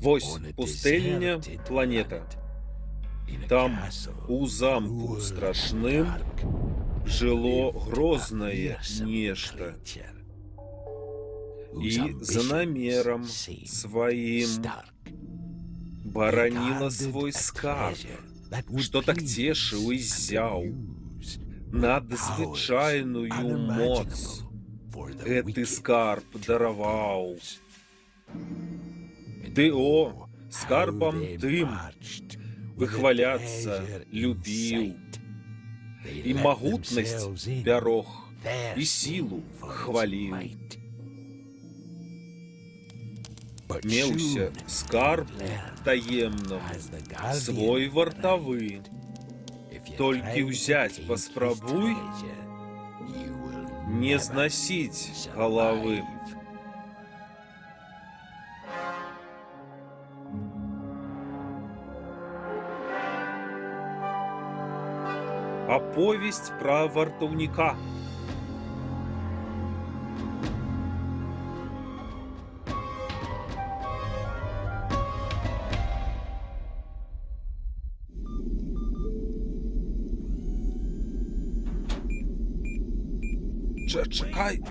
Вось пустэльня планета. Там у замку страшным жыло грознае нешта. І за намерам сваім бараніла свой скарб, што так цешыў і зяў надзвычайную моц. Гэты скарб дараваў. Ты о, скарбам тым выхваляцца любіў і магутнасць бярог і сілу хваліў. Меўся скарб таемным свой вартавы. Толькі ўзяць паспрабуй, не зносить головы. Оповесть про вартовника. Чекай.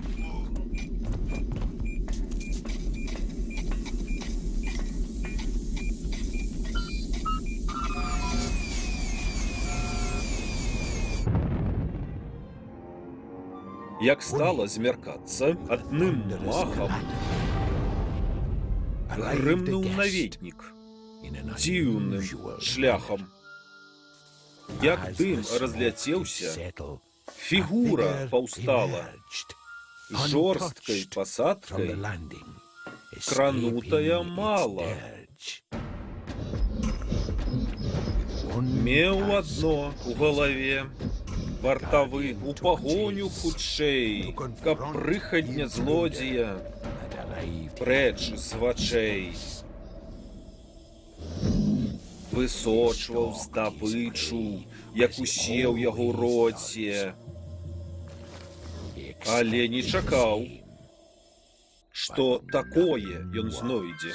Як стало змеркаться, одним махом гримнув навітник дивним шляхом. Як дым разляцеўся, фигура паўстала жорсткай посадкой, кранутая мало. Меў одно у голове, Вартавы у пагоню хутчэй, каб прыхадня злодзея прэч з вачэй. Высочваў здабычу, як усе ў яго роце, але не чакаў, што такое ён знойдзе.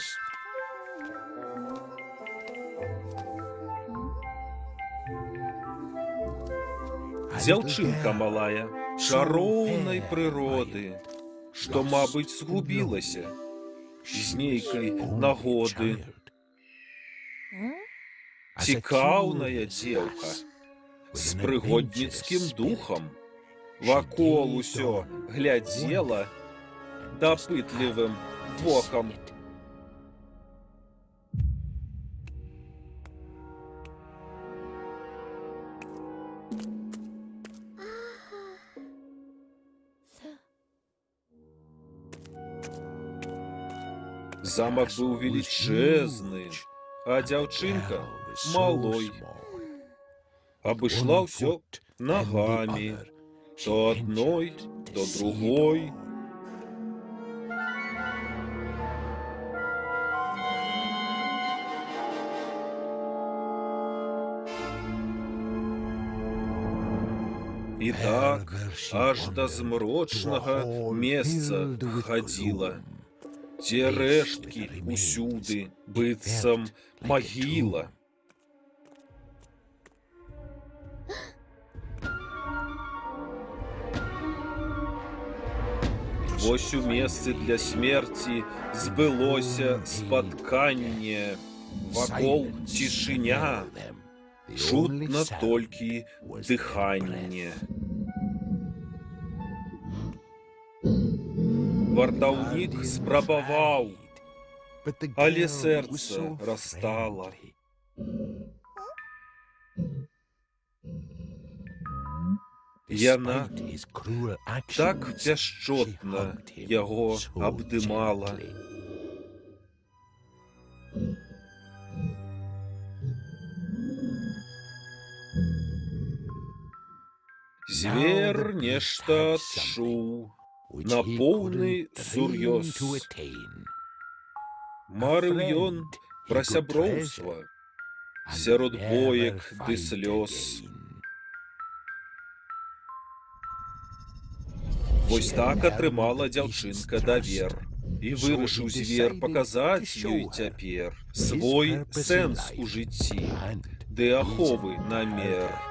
Дзяўчынка малая, чароўнай прыроды, што, мабыць, згубілася з нейкай нагоды. Цікаўная дзеўка з прыгодніцкім духам. Вакол усё глядзела дапытлівым вокам. Замак быў велічэзны, а дзяўчынка малой. Абышла ўсё ногамі, то одной, то другой. І так аж да змрочнага месца хадзіла дзе рэшткі усюды быццам магіла. Вось у месцы для смерці збылося спатканне, вакол цішыня, чутна толькі дыханне. Вартаўнік спрабаваў, але сэрца расстала. Яна так пяшчотна яго абдымала. Звер нешта адчуў на поўны сур'ёз. Марыў ён пра сяброўства сярод боек ды слёз. Вось так атрымала дзяўчынка давер. І вирішив звір показати їй тепер свой сенс у житті, де ахови намер.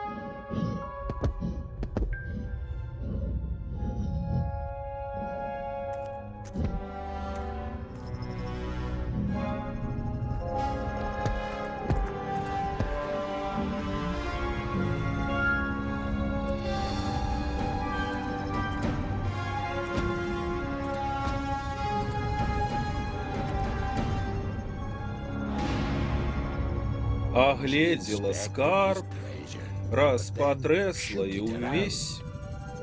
Огледела скарб, раз потресла і увесь,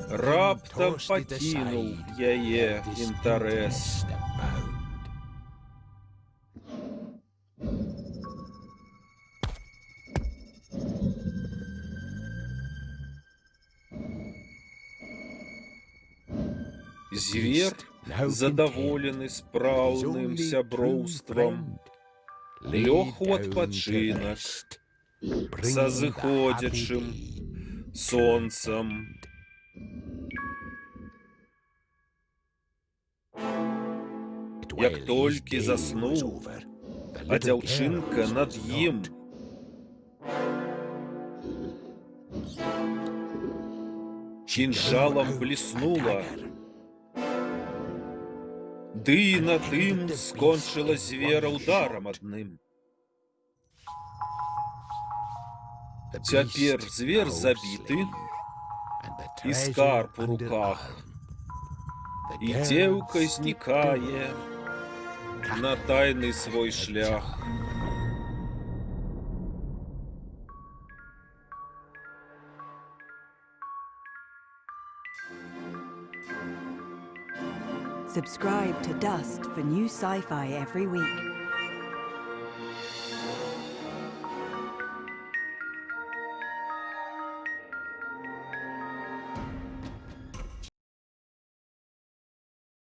раптом покинув яе інтарес. Звер, задаволены спраўным сяброўствам, лёг у адпачынак са зыходзячым сонцам. Як толькі заснуў, А дзяўчынка над ім кінжалам бліснула. Ды і на тым скончыла звера ударам адным. Цяпер звер забіты, І скарб у руках, і дзеўка знікае на тайны свой шлях. Subscribe to Dust for new sci fi every week.